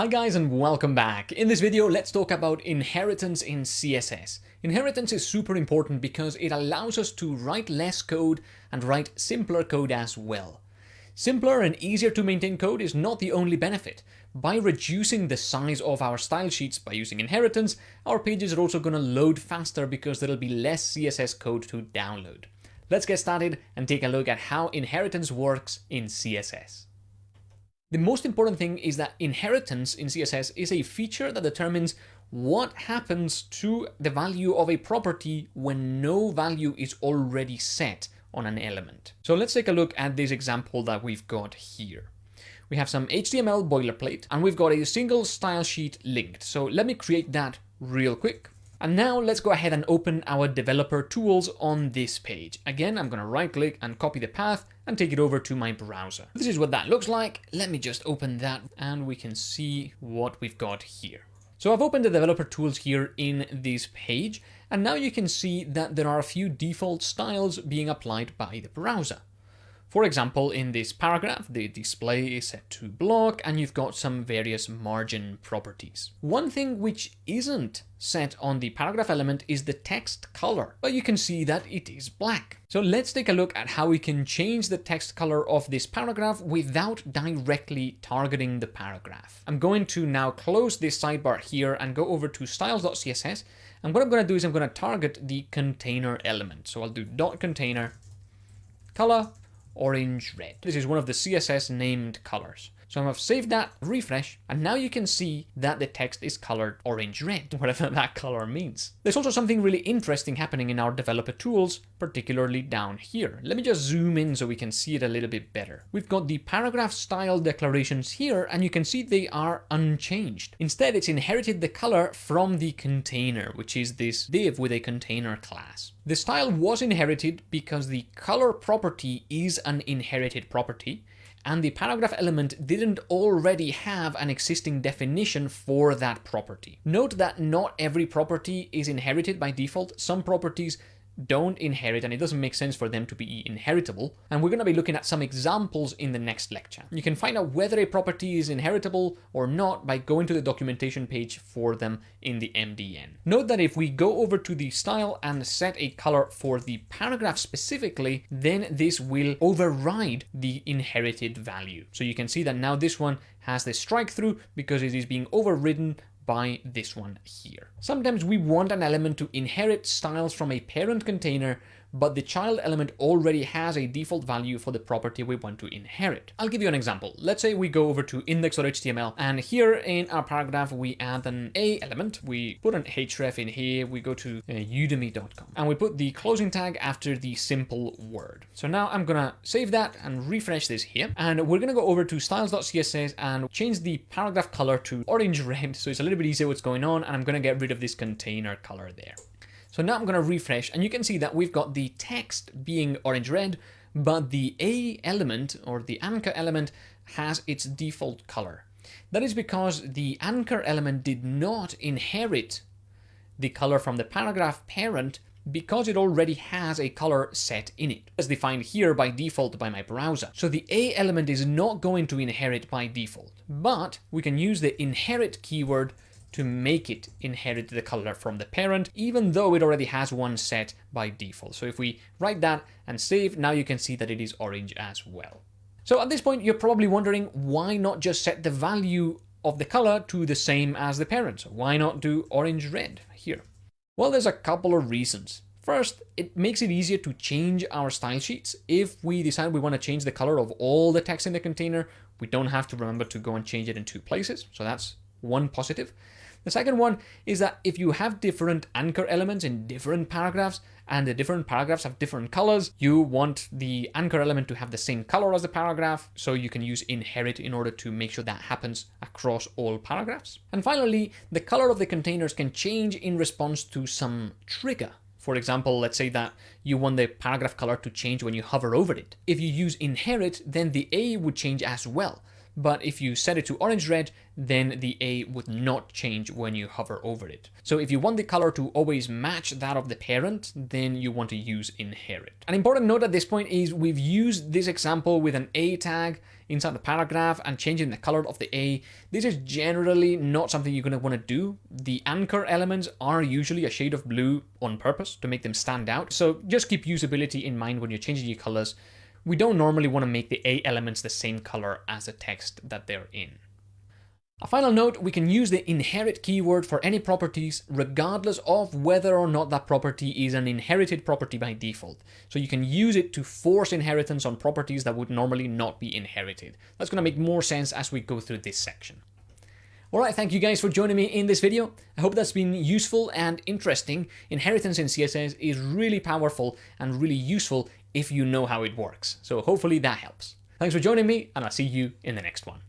Hi guys and welcome back. In this video, let's talk about inheritance in CSS. Inheritance is super important because it allows us to write less code and write simpler code as well. Simpler and easier to maintain code is not the only benefit. By reducing the size of our style sheets by using inheritance, our pages are also going to load faster because there'll be less CSS code to download. Let's get started and take a look at how inheritance works in CSS. The most important thing is that inheritance in CSS is a feature that determines what happens to the value of a property when no value is already set on an element. So let's take a look at this example that we've got here. We have some HTML boilerplate and we've got a single style sheet linked. So let me create that real quick. And now let's go ahead and open our developer tools on this page. Again, I'm going to right click and copy the path and take it over to my browser. This is what that looks like. Let me just open that and we can see what we've got here. So I've opened the developer tools here in this page, and now you can see that there are a few default styles being applied by the browser. For example, in this paragraph, the display is set to block and you've got some various margin properties. One thing which isn't set on the paragraph element is the text color, but you can see that it is black. So let's take a look at how we can change the text color of this paragraph without directly targeting the paragraph. I'm going to now close this sidebar here and go over to styles.css. And what I'm going to do is I'm going to target the container element. So I'll do dot container color orange red. This is one of the CSS named colors. So I've saved that, refresh, and now you can see that the text is colored orange red, whatever that color means. There's also something really interesting happening in our developer tools, particularly down here. Let me just zoom in so we can see it a little bit better. We've got the paragraph style declarations here, and you can see they are unchanged. Instead, it's inherited the color from the container, which is this div with a container class. The style was inherited because the color property is an inherited property, and the paragraph element didn't already have an existing definition for that property. Note that not every property is inherited by default. Some properties don't inherit and it doesn't make sense for them to be inheritable. And we're going to be looking at some examples in the next lecture. You can find out whether a property is inheritable or not by going to the documentation page for them in the MDN. Note that if we go over to the style and set a color for the paragraph specifically, then this will override the inherited value. So you can see that now this one has the strike through because it is being overridden by this one here. Sometimes we want an element to inherit styles from a parent container but the child element already has a default value for the property we want to inherit. I'll give you an example. Let's say we go over to index.html and here in our paragraph we add an A element, we put an href in here, we go to uh, udemy.com and we put the closing tag after the simple word. So now I'm gonna save that and refresh this here and we're gonna go over to styles.css and change the paragraph color to orange red so it's a little bit easier what's going on and I'm gonna get rid of this container color there. So now I'm going to refresh and you can see that we've got the text being orange red, but the A element or the anchor element has its default color. That is because the anchor element did not inherit the color from the paragraph parent because it already has a color set in it, as defined here by default by my browser. So the A element is not going to inherit by default, but we can use the inherit keyword to make it inherit the color from the parent, even though it already has one set by default. So if we write that and save, now you can see that it is orange as well. So at this point, you're probably wondering why not just set the value of the color to the same as the parent? Why not do orange red here? Well, there's a couple of reasons. First, it makes it easier to change our style sheets. If we decide we want to change the color of all the text in the container, we don't have to remember to go and change it in two places. So that's one positive. The second one is that if you have different anchor elements in different paragraphs and the different paragraphs have different colors, you want the anchor element to have the same color as the paragraph, so you can use inherit in order to make sure that happens across all paragraphs. And finally, the color of the containers can change in response to some trigger. For example, let's say that you want the paragraph color to change when you hover over it. If you use inherit, then the A would change as well but if you set it to orange red, then the A would not change when you hover over it. So if you want the color to always match that of the parent, then you want to use inherit. An important note at this point is we've used this example with an A tag inside the paragraph and changing the color of the A, this is generally not something you're going to want to do. The anchor elements are usually a shade of blue on purpose to make them stand out. So just keep usability in mind when you're changing your colors. We don't normally want to make the A elements the same color as the text that they're in. A final note, we can use the inherit keyword for any properties regardless of whether or not that property is an inherited property by default. So you can use it to force inheritance on properties that would normally not be inherited. That's going to make more sense as we go through this section. Alright, thank you guys for joining me in this video. I hope that's been useful and interesting. Inheritance in CSS is really powerful and really useful if you know how it works. So hopefully that helps. Thanks for joining me and I'll see you in the next one.